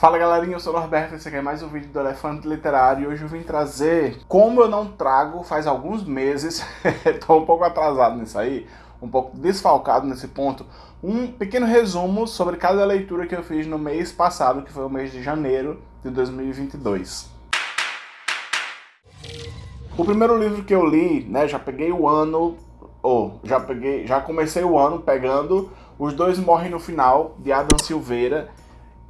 Fala galerinha, eu sou o Norberto, esse aqui é mais um vídeo do Elefante Literário e hoje eu vim trazer, como eu não trago faz alguns meses, estou um pouco atrasado nisso aí, um pouco desfalcado nesse ponto, um pequeno resumo sobre cada leitura que eu fiz no mês passado, que foi o mês de janeiro de 2022. O primeiro livro que eu li, né, já peguei o ano, ou já peguei, já comecei o ano pegando Os Dois Morrem no Final, de Adam Silveira,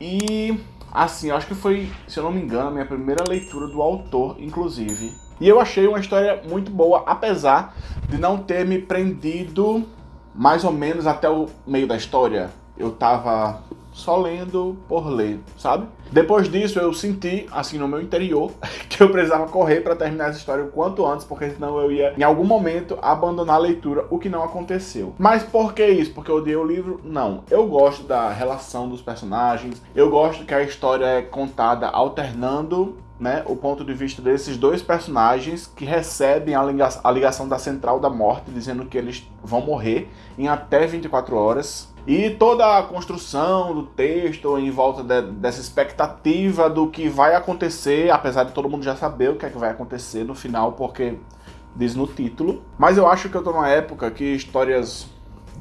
e Assim, acho que foi, se eu não me engano, a minha primeira leitura do autor, inclusive. E eu achei uma história muito boa, apesar de não ter me prendido mais ou menos até o meio da história. Eu tava só lendo por ler, sabe? Depois disso eu senti, assim no meu interior, que eu precisava correr para terminar essa história o quanto antes, porque senão eu ia, em algum momento, abandonar a leitura, o que não aconteceu. Mas por que isso? Porque eu odiei o livro? Não. Eu gosto da relação dos personagens, eu gosto que a história é contada alternando né, o ponto de vista desses dois personagens que recebem a, a ligação da Central da Morte, dizendo que eles vão morrer em até 24 horas. E toda a construção do texto em volta de, dessa expectativa do que vai acontecer, apesar de todo mundo já saber o que é que vai acontecer no final, porque diz no título. Mas eu acho que eu tô numa época que histórias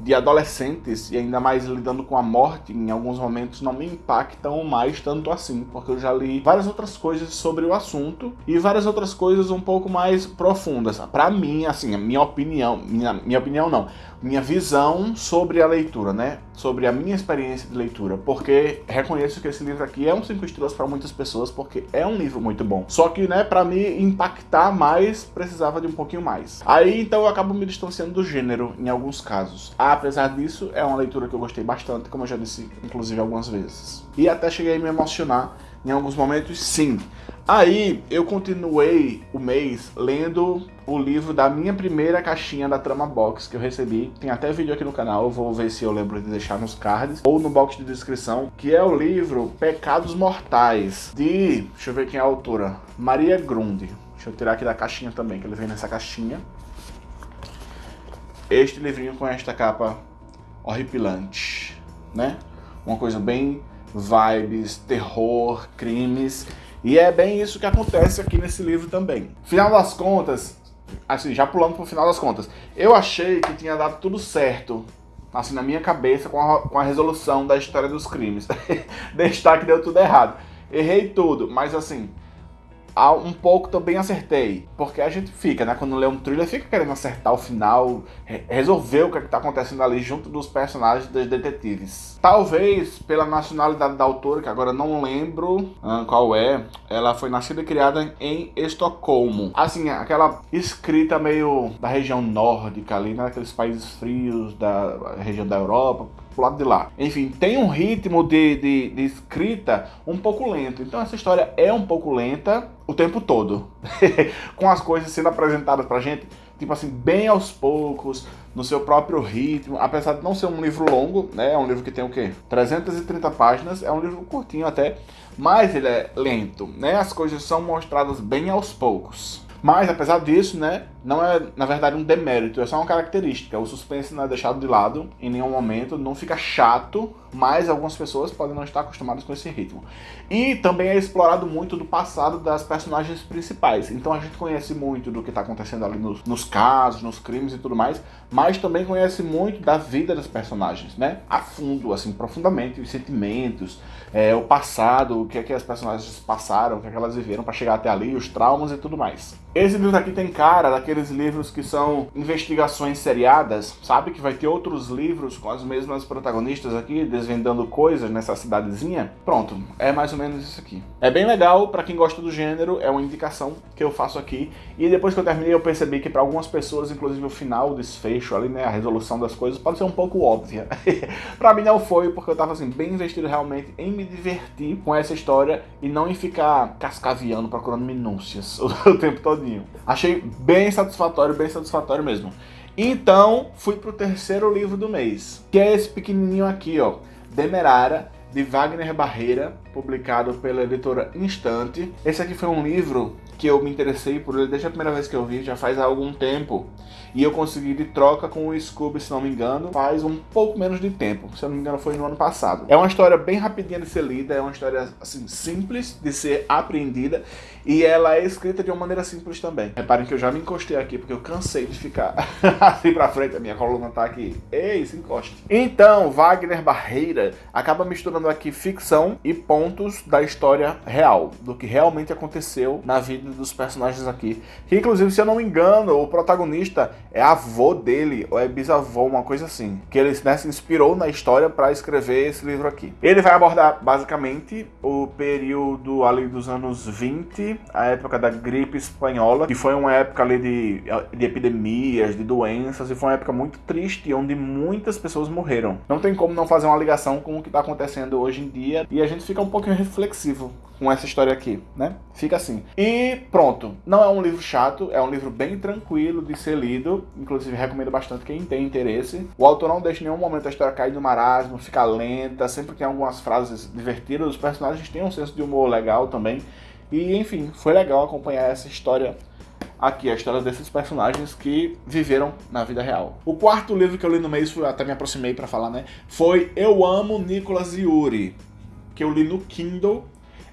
de adolescentes, e ainda mais lidando com a morte, em alguns momentos não me impactam mais tanto assim, porque eu já li várias outras coisas sobre o assunto e várias outras coisas um pouco mais profundas. Para mim, assim, a minha opinião, minha, minha opinião não, minha visão sobre a leitura, né? Sobre a minha experiência de leitura, porque reconheço que esse livro aqui é um 5 estrelas para muitas pessoas, porque é um livro muito bom. Só que, né, para me impactar mais, precisava de um pouquinho mais. Aí, então, eu acabo me distanciando do gênero, em alguns casos. Apesar disso, é uma leitura que eu gostei bastante, como eu já disse, inclusive, algumas vezes. E até cheguei a me emocionar em alguns momentos, sim. Aí eu continuei o mês lendo o livro da minha primeira caixinha da Trama Box que eu recebi. Tem até vídeo aqui no canal, eu vou ver se eu lembro de deixar nos cards ou no box de descrição, que é o livro Pecados Mortais, de, deixa eu ver quem é a autora, Maria Grunde. Deixa eu tirar aqui da caixinha também, que ele vem nessa caixinha. Este livrinho com esta capa horripilante, né? Uma coisa bem vibes, terror, crimes e é bem isso que acontece aqui nesse livro também. Final das contas, assim, já pulando pro final das contas, eu achei que tinha dado tudo certo, assim, na minha cabeça, com a, com a resolução da história dos crimes. Destaque deu tudo errado. Errei tudo, mas assim, um pouco também acertei. Porque a gente fica, né? Quando lê um thriller, fica querendo acertar o final, resolver o que é está acontecendo ali junto dos personagens dos detetives. Talvez pela nacionalidade da autora, que agora não lembro uh, qual é, ela foi nascida e criada em Estocolmo. Assim, aquela escrita meio da região nórdica ali, né? Aqueles países frios da região da Europa, pro lado de lá. Enfim, tem um ritmo de, de, de escrita um pouco lento. Então essa história é um pouco lenta o tempo todo. Com as coisas sendo apresentadas pra gente, tipo assim, bem aos poucos, no seu próprio ritmo, apesar de não ser um livro longo, né? É um livro que tem o quê? 330 páginas, é um livro curtinho até, mas ele é lento, né? As coisas são mostradas bem aos poucos. Mas, apesar disso, né, não é, na verdade, um demérito, é só uma característica. O suspense não é deixado de lado em nenhum momento, não fica chato, mas algumas pessoas podem não estar acostumadas com esse ritmo. E também é explorado muito do passado das personagens principais. Então a gente conhece muito do que está acontecendo ali nos, nos, casos, nos crimes e tudo mais, mas também conhece muito da vida das personagens, né? A fundo, assim, profundamente, os sentimentos, é, o passado, o que é que as personagens passaram, o que é que elas viveram para chegar até ali, os traumas e tudo mais. Esse livro aqui tem cara daqueles livros que são investigações seriadas, sabe? Que vai ter outros livros com as mesmas protagonistas aqui, desvendando coisas nessa cidadezinha. Pronto, é mais ou menos isso aqui. É bem legal, para quem gosta do gênero, é uma indicação que eu faço aqui. E depois que eu terminei, eu percebi que para algumas pessoas, inclusive o final, o desfecho ali, né, a resolução das coisas, pode ser um pouco óbvia. para mim não foi, porque eu tava assim, bem investido realmente em me divertir com essa história e não em ficar cascaviando, procurando minúcias o tempo todo Achei bem satisfatório, bem satisfatório mesmo. Então, fui pro terceiro livro do mês, que é esse pequenininho aqui, ó, Demerara, de Wagner Barreira, publicado pela editora Instante. Esse aqui foi um livro que eu me interessei por ele desde a primeira vez que eu vi, já faz algum tempo. E eu consegui de troca com o Scooby, se não me engano, faz um pouco menos de tempo. Se não me engano, foi no ano passado. É uma história bem rapidinha de ser lida, é uma história assim simples de ser apreendida e ela é escrita de uma maneira simples também. Reparem que eu já me encostei aqui porque eu cansei de ficar assim pra frente, a minha coluna tá aqui. Ei, se encoste. Então, Wagner Barreira acaba misturando aqui ficção e pontos da história real, do que realmente aconteceu na vida dos personagens aqui. Que inclusive, se eu não me engano, o protagonista é avô dele, ou é bisavô, uma coisa assim. Que ele né, se inspirou na história para escrever esse livro aqui. Ele vai abordar basicamente o período ali dos anos 20, a época da gripe espanhola, que foi uma época ali de, de epidemias, de doenças, e foi uma época muito triste, onde muitas pessoas morreram. Não tem como não fazer uma ligação com o que está acontecendo hoje em dia, e a gente fica um pouquinho reflexivo com essa história aqui, né? Fica assim. E pronto. Não é um livro chato, é um livro bem tranquilo de ser lido. Inclusive, recomendo bastante quem tem interesse. O autor não deixa em nenhum momento a história cair no marasmo, fica lenta, sempre tem algumas frases divertidas. Os personagens têm um senso de humor legal também. E, enfim, foi legal acompanhar essa história aqui, a história desses personagens que viveram na vida real. O quarto livro que eu li no mês, até me aproximei para falar, né? Foi Eu Amo Nicolas Yuri, que eu li no Kindle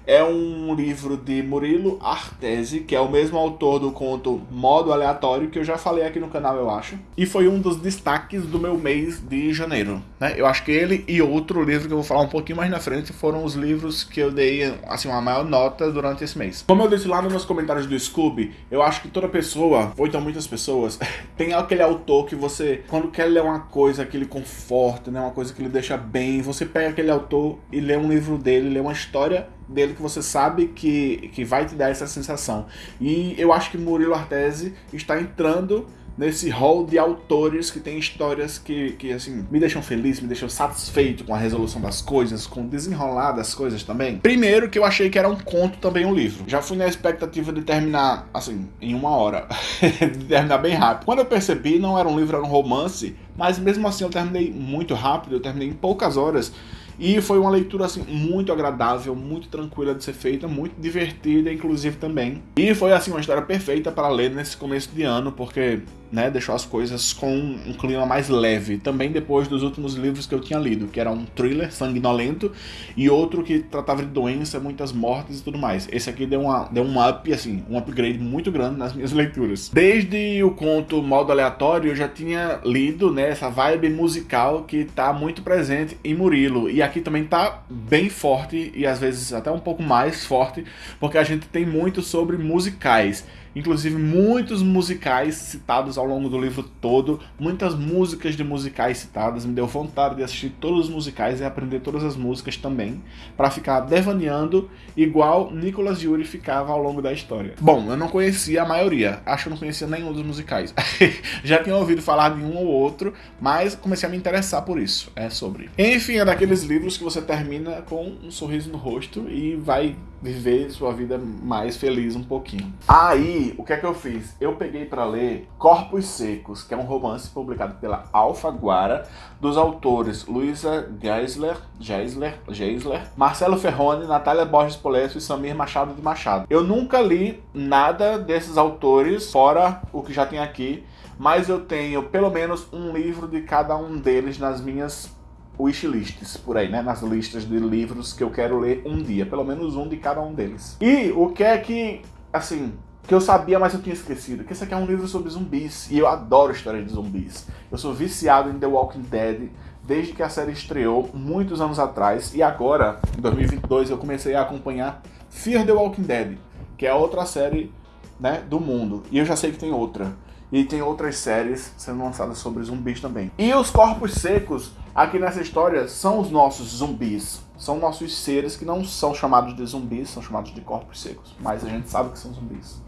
é um livro de Murilo Artesi, que é o mesmo autor do conto Modo Aleatório, que eu já falei aqui no canal, eu acho. E foi um dos destaques do meu mês de janeiro. Né? Eu acho que ele e outro livro que eu vou falar um pouquinho mais na frente foram os livros que eu dei assim, uma maior nota durante esse mês. Como eu disse lá nos meus comentários do Scooby, eu acho que toda pessoa, ou então muitas pessoas, tem aquele autor que você, quando quer ler uma coisa que lhe conforta, né, uma coisa que lhe deixa bem, você pega aquele autor e lê um livro dele, lê uma história dele que você sabe que, que vai te dar essa sensação. E eu acho que Murilo Artesi está entrando nesse hall de autores que tem histórias que, que assim, me deixam feliz, me deixam satisfeito com a resolução das coisas, com o desenrolar das coisas também. Primeiro que eu achei que era um conto também um livro. Já fui na expectativa de terminar, assim, em uma hora. de terminar bem rápido. Quando eu percebi, não era um livro, era um romance, mas mesmo assim eu terminei muito rápido, eu terminei em poucas horas. E foi uma leitura assim muito agradável, muito tranquila de ser feita, muito divertida inclusive também. E foi assim uma história perfeita para ler nesse começo de ano, porque né, deixou as coisas com um clima mais leve. Também depois dos últimos livros que eu tinha lido, que era um thriller sanguinolento e outro que tratava de doença, muitas mortes e tudo mais. Esse aqui deu, uma, deu um up, assim, um upgrade muito grande nas minhas leituras. Desde o conto Modo Aleatório, eu já tinha lido né, essa vibe musical que está muito presente em Murilo. E aqui também está bem forte e às vezes até um pouco mais forte, porque a gente tem muito sobre musicais inclusive muitos musicais citados ao longo do livro todo, muitas músicas de musicais citadas, me deu vontade de assistir todos os musicais e aprender todas as músicas também, para ficar devaneando igual Nicolas Yuri ficava ao longo da história. Bom, eu não conhecia a maioria, acho que eu não conhecia nenhum dos musicais. Já tinha ouvido falar de um ou outro, mas comecei a me interessar por isso, é sobre. Enfim, é daqueles livros que você termina com um sorriso no rosto e vai viver sua vida mais feliz um pouquinho. Aí, o que é que eu fiz? Eu peguei para ler Corpos Secos, que é um romance publicado pela Alfaguara, dos autores Luísa Geisler, Geisler, Geisler, Marcelo Ferrone, Natália Borges Polesso e Samir Machado de Machado. Eu nunca li nada desses autores, fora o que já tem aqui, mas eu tenho pelo menos um livro de cada um deles nas minhas wishlists por aí, né? Nas listas de livros que eu quero ler um dia, pelo menos um de cada um deles. E o que é que, assim, que eu sabia, mas eu tinha esquecido, que esse aqui é um livro sobre zumbis, e eu adoro histórias de zumbis. Eu sou viciado em The Walking Dead, desde que a série estreou, muitos anos atrás, e agora, em 2022, eu comecei a acompanhar Fear the Walking Dead, que é outra série né, do mundo, e eu já sei que tem outra. E tem outras séries sendo lançadas sobre zumbis também. E os corpos secos, aqui nessa história, são os nossos zumbis. São nossos seres que não são chamados de zumbis, são chamados de corpos secos. Mas a gente sabe que são zumbis.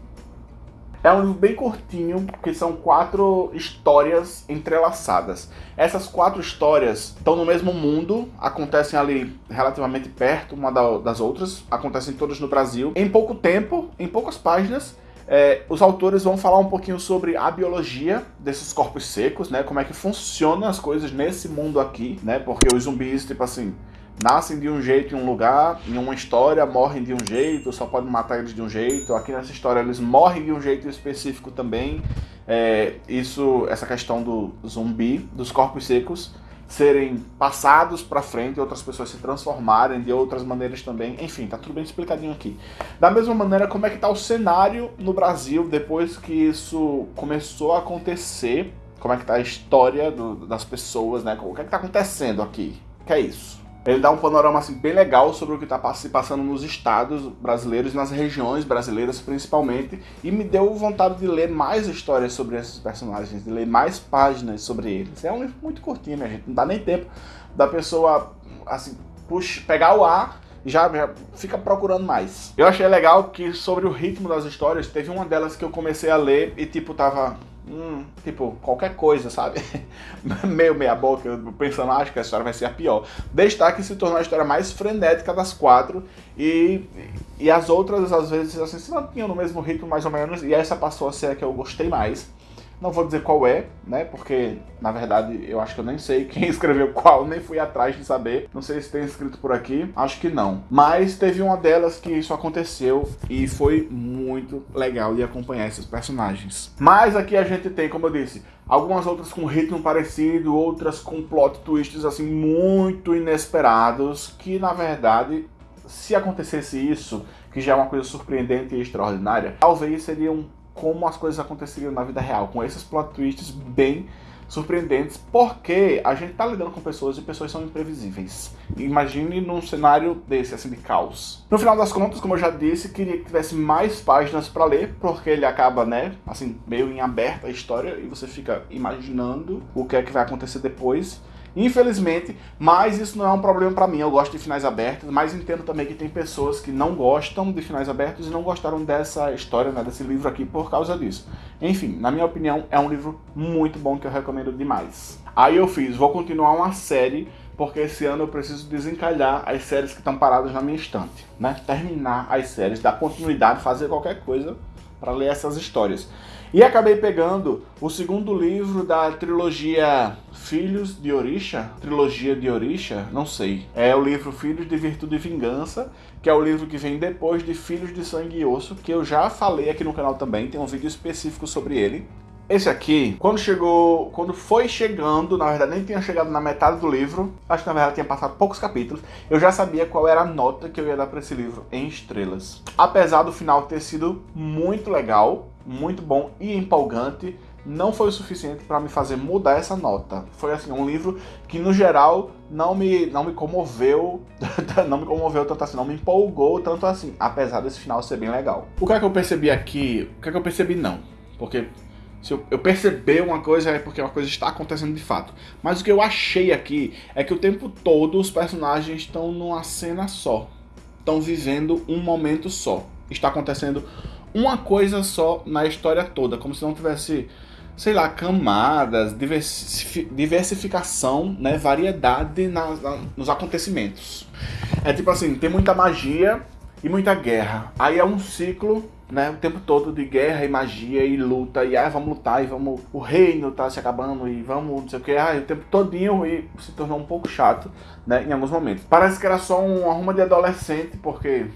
É um livro bem curtinho, que são quatro histórias entrelaçadas. Essas quatro histórias estão no mesmo mundo, acontecem ali relativamente perto uma das outras, acontecem todas no Brasil. Em pouco tempo, em poucas páginas, é, os autores vão falar um pouquinho sobre a biologia desses corpos secos, né? Como é que funcionam as coisas nesse mundo aqui, né? Porque os zumbis, tipo assim, nascem de um jeito em um lugar, em uma história morrem de um jeito, só pode matar eles de um jeito. Aqui nessa história eles morrem de um jeito específico também. É, isso, essa questão do zumbi, dos corpos secos serem passados para frente, outras pessoas se transformarem de outras maneiras também. Enfim, tá tudo bem explicadinho aqui. Da mesma maneira, como é que tá o cenário no Brasil depois que isso começou a acontecer? Como é que tá a história do, das pessoas, né? O que é que tá acontecendo aqui? Que é isso? Ele dá um panorama assim, bem legal sobre o que está se passando nos estados brasileiros, nas regiões brasileiras principalmente, e me deu vontade de ler mais histórias sobre esses personagens, de ler mais páginas sobre eles. É um livro muito curtinho, minha gente, não dá nem tempo da pessoa assim, puxa, pegar o ar já, já fica procurando mais. Eu achei legal que sobre o ritmo das histórias, teve uma delas que eu comecei a ler e tipo, tava Hum, tipo, qualquer coisa, sabe? Meio meia boca, pensando, acho que a história vai ser a pior. Destaque se tornou a história mais frenética das quatro e, e as outras, às vezes, assim, se mantinham no mesmo ritmo mais ou menos, e essa passou a ser a que eu gostei mais. Não vou dizer qual é, né? Porque, na verdade, eu acho que eu nem sei quem escreveu qual, nem fui atrás de saber. Não sei se tem escrito por aqui, acho que não. Mas teve uma delas que isso aconteceu e foi muito legal de acompanhar esses personagens. Mas aqui a gente tem, como eu disse, algumas outras com ritmo parecido, outras com plot twists assim muito inesperados, que na verdade, se acontecesse isso, que já é uma coisa surpreendente e extraordinária, talvez seriam como as coisas aconteceriam na vida real, com esses plot twists bem surpreendentes, porque a gente tá lidando com pessoas e pessoas são imprevisíveis. Imagine num cenário desse, assim, de caos. No final das contas, como eu já disse, queria que tivesse mais páginas para ler, porque ele acaba, né, assim, meio em aberta a história e você fica imaginando o que é que vai acontecer depois. Infelizmente, mas isso não é um problema para mim. Eu gosto de finais abertos, mas entendo também que tem pessoas que não gostam de finais abertos e não gostaram dessa história, né, desse livro aqui por causa disso. Enfim, na minha opinião, é um livro muito bom que eu recomendo demais. Aí eu fiz, vou continuar uma série porque esse ano eu preciso desencalhar as séries que estão paradas na minha estante, né? Terminar as séries, dar continuidade, fazer qualquer coisa para ler essas histórias. E acabei pegando o segundo livro da trilogia Filhos de Orisha, trilogia de Orisha, não sei. É o livro Filhos de Virtude e Vingança, que é o livro que vem depois de Filhos de Sangue e Osso, que eu já falei aqui no canal também, tem um vídeo específico sobre ele. Esse aqui, quando chegou, quando foi chegando, na verdade nem tinha chegado na metade do livro, acho que na verdade tinha passado poucos capítulos, eu já sabia qual era a nota que eu ia dar para esse livro em estrelas. Apesar do final ter sido muito legal, muito bom e empolgante, não foi o suficiente para me fazer mudar essa nota. Foi assim, um livro que no geral não me, não me comoveu, não me comoveu tanto assim, não me empolgou tanto assim, apesar desse final ser bem legal. O que é que eu percebi aqui? O que é que eu percebi não? Porque se eu, eu perceber uma coisa é porque uma coisa está acontecendo de fato. Mas o que eu achei aqui é que o tempo todo os personagens estão numa cena só. Estão vivendo um momento só. Está acontecendo uma coisa só na história toda, como se não tivesse, sei lá, camadas, diversificação, né, variedade na, na, nos acontecimentos. É tipo assim, tem muita magia e muita guerra. Aí é um ciclo, né, o tempo todo de guerra e magia e luta, e ah, vamos lutar, e vamos, o reino tá se acabando, e vamos, não sei o que, ah, o tempo todinho, e se tornou um pouco chato, né, em alguns momentos. Parece que era só um arruma de adolescente, porque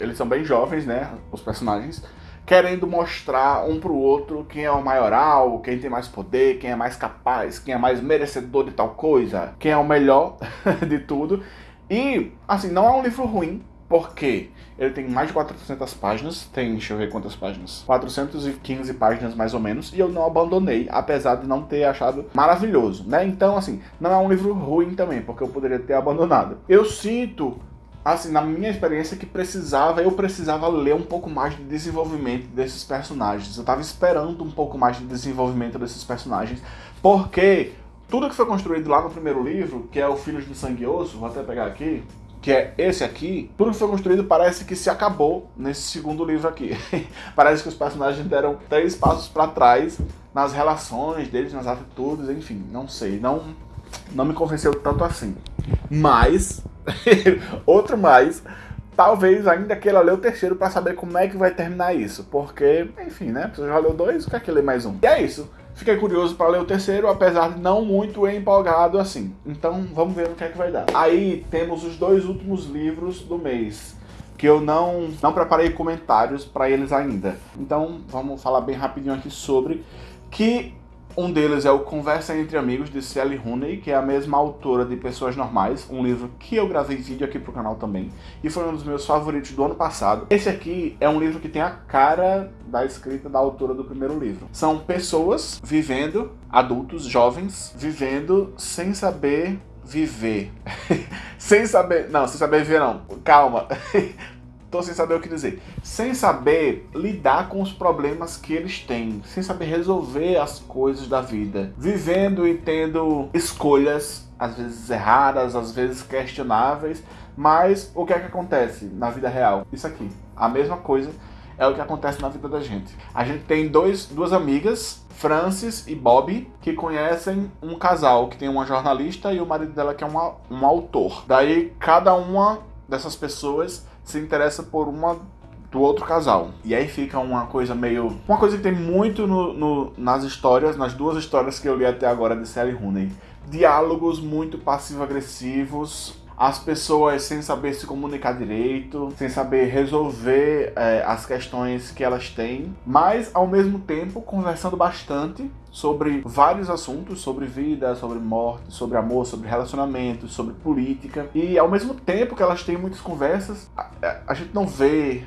eles são bem jovens, né, os personagens, querendo mostrar um pro outro quem é o maioral, quem tem mais poder, quem é mais capaz, quem é mais merecedor de tal coisa, quem é o melhor de tudo. E, assim, não é um livro ruim, porque ele tem mais de 400 páginas, tem, deixa eu ver quantas páginas, 415 páginas mais ou menos, e eu não abandonei, apesar de não ter achado maravilhoso, né? Então, assim, não é um livro ruim também, porque eu poderia ter abandonado. Eu sinto assim, na minha experiência, que precisava, eu precisava ler um pouco mais de desenvolvimento desses personagens. Eu tava esperando um pouco mais de desenvolvimento desses personagens, porque tudo que foi construído lá no primeiro livro, que é o Filhos de Sangue Osso, vou até pegar aqui, que é esse aqui, tudo que foi construído parece que se acabou nesse segundo livro aqui. parece que os personagens deram três passos para trás nas relações deles, nas atitudes, enfim, não sei, não, não me convenceu tanto assim. Mas Outro mais, talvez ainda queira ler o terceiro para saber como é que vai terminar isso. Porque, enfim, né? Você já leu dois, quer que ler mais um? E é isso. Fiquei curioso para ler o terceiro, apesar de não muito empolgado assim. Então vamos ver o que é que vai dar. Aí temos os dois últimos livros do mês que eu não, não preparei comentários para eles ainda. Então vamos falar bem rapidinho aqui sobre que um deles é o Conversa Entre Amigos, de Sally Rooney, que é a mesma autora de Pessoas Normais, um livro que eu gravei vídeo aqui pro canal também, e foi um dos meus favoritos do ano passado. Esse aqui é um livro que tem a cara da escrita da autora do primeiro livro. São pessoas vivendo, adultos, jovens, vivendo sem saber viver. sem saber... Não, sem saber viver não. Calma. Tô sem saber o que dizer. Sem saber lidar com os problemas que eles têm. Sem saber resolver as coisas da vida. Vivendo e tendo escolhas, às vezes erradas, às vezes questionáveis. Mas o que é que acontece na vida real? Isso aqui. A mesma coisa é o que acontece na vida da gente. A gente tem dois, duas amigas, Francis e Bob, que conhecem um casal, que tem uma jornalista e o marido dela que é uma, um autor. Daí cada uma dessas pessoas se interessa por uma do outro casal. E aí fica uma coisa meio... Uma coisa que tem muito no, no, nas histórias, nas duas histórias que eu li até agora de Sally Rooney. Diálogos muito passivo-agressivos, as pessoas sem saber se comunicar direito, sem saber resolver é, as questões que elas têm, mas ao mesmo tempo conversando bastante sobre vários assuntos, sobre vida, sobre morte, sobre amor, sobre relacionamentos, sobre política. E ao mesmo tempo que elas têm muitas conversas, a, a gente não vê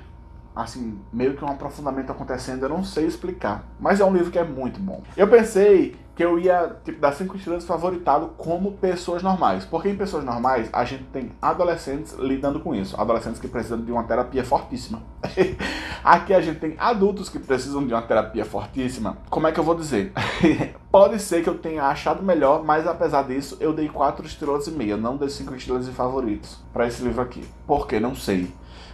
assim, meio que um aprofundamento acontecendo, eu não sei explicar. Mas é um livro que é muito bom. Eu pensei que eu ia, tipo, dar cinco estrelas favoritado como pessoas normais. Porque em pessoas normais, a gente tem adolescentes lidando com isso. Adolescentes que precisam de uma terapia fortíssima. Aqui a gente tem adultos que precisam de uma terapia fortíssima. Como é que eu vou dizer? Pode ser que eu tenha achado melhor, mas apesar disso, eu dei quatro estrelas e meia. Não dei cinco estrelas de favoritos para esse livro aqui. Por quê? Não sei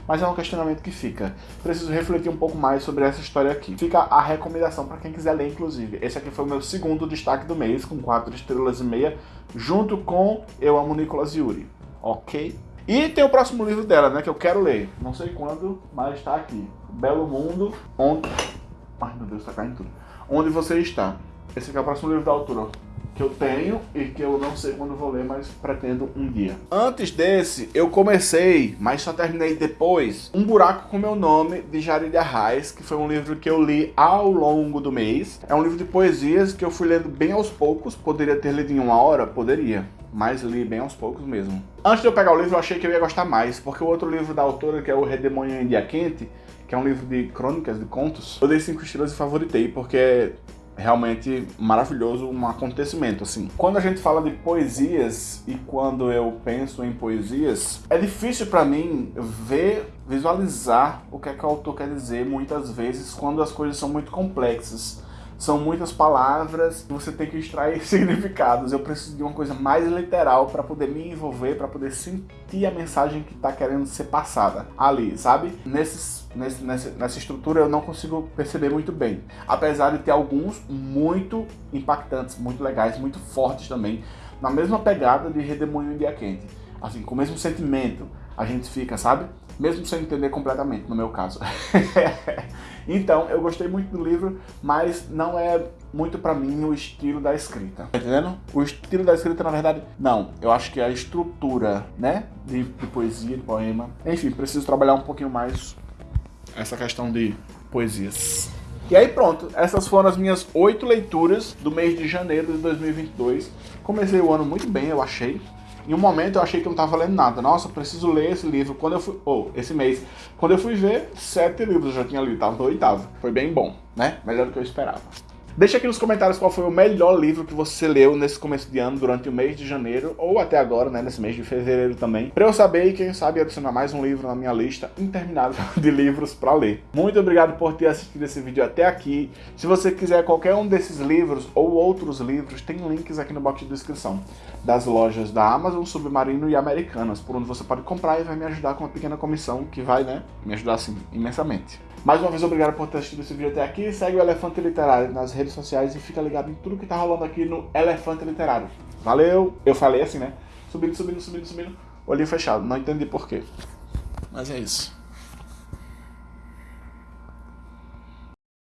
mas é um questionamento que fica. Preciso refletir um pouco mais sobre essa história aqui. Fica a recomendação para quem quiser ler, inclusive. Esse aqui foi o meu segundo destaque do mês, com 4 estrelas e meia, junto com Eu Amo Nicolas Yuri, ok? E tem o próximo livro dela, né, que eu quero ler. Não sei quando, mas está aqui. Belo Mundo, onde... Ai, meu Deus, tá caindo tudo. Onde você está. Esse aqui é o próximo livro da autora que eu tenho e que eu não sei quando vou ler, mas pretendo um dia. Antes desse, eu comecei, mas só terminei depois, Um Buraco com Meu Nome, de Jarid Arraes, que foi um livro que eu li ao longo do mês. É um livro de poesias que eu fui lendo bem aos poucos, poderia ter lido em uma hora? Poderia mas li bem aos poucos mesmo. Antes de eu pegar o livro, eu achei que eu ia gostar mais, porque o outro livro da autora, que é O Redemoinho em Dia Quente, que é um livro de crônicas, de contos, eu dei 5 estrelas e favoritei, porque realmente maravilhoso, um acontecimento, assim. Quando a gente fala de poesias e quando eu penso em poesias, é difícil para mim ver, visualizar o que é que o autor quer dizer muitas vezes quando as coisas são muito complexas. São muitas palavras, você tem que extrair significados. Eu preciso de uma coisa mais literal para poder me envolver, para poder sentir a mensagem que está querendo ser passada ali, sabe? Nesses, nesse, nessa, nessa estrutura eu não consigo perceber muito bem. Apesar de ter alguns muito impactantes, muito legais, muito fortes também, na mesma pegada de Redemoinho em Dia Quente. Assim, com o mesmo sentimento, a gente fica, sabe? Mesmo sem entender completamente, no meu caso. então, eu gostei muito do livro, mas não é muito pra mim o estilo da escrita. Tá entendendo? O estilo da escrita, na verdade, não. Eu acho que é a estrutura, né? De, de poesia, de poema. Enfim, preciso trabalhar um pouquinho mais essa questão de poesias. E aí pronto, essas foram as minhas oito leituras do mês de janeiro de 2022. Comecei o ano muito bem, eu achei. Em um momento eu achei que não estava lendo nada. Nossa, preciso ler esse livro. Quando eu fui. Ou, oh, esse mês. Quando eu fui ver, sete livros eu já tinha lido. Tava no oitavo. Foi bem bom, né? Melhor do que eu esperava. Deixa aqui nos comentários qual foi o melhor livro que você leu nesse começo de ano, durante o mês de janeiro, ou até agora, né, nesse mês de fevereiro também, para eu saber e quem sabe adicionar mais um livro na minha lista interminável de livros para ler. Muito obrigado por ter assistido esse vídeo até aqui. Se você quiser qualquer um desses livros ou outros livros, tem links aqui no box de descrição das lojas da Amazon, Submarino e Americanas, por onde você pode comprar e vai me ajudar com uma pequena comissão que vai, né, me ajudar assim imensamente. Mais uma vez, obrigado por ter assistido esse vídeo até aqui. Segue o Elefante Literário nas redes sociais e fica ligado em tudo que tá rolando aqui no Elefante Literário. Valeu! Eu falei assim, né? Subindo, subindo, subindo, subindo. Olhinho fechado. Não entendi porquê. Mas é isso.